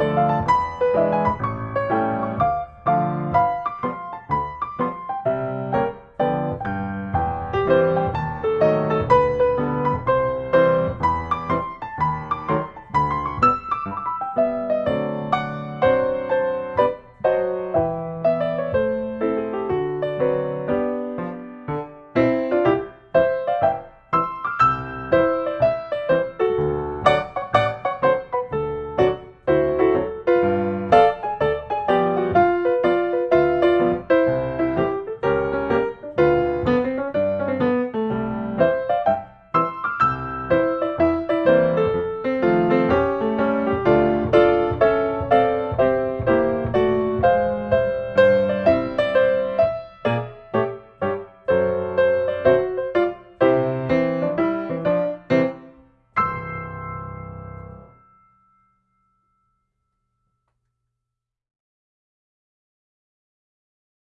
Música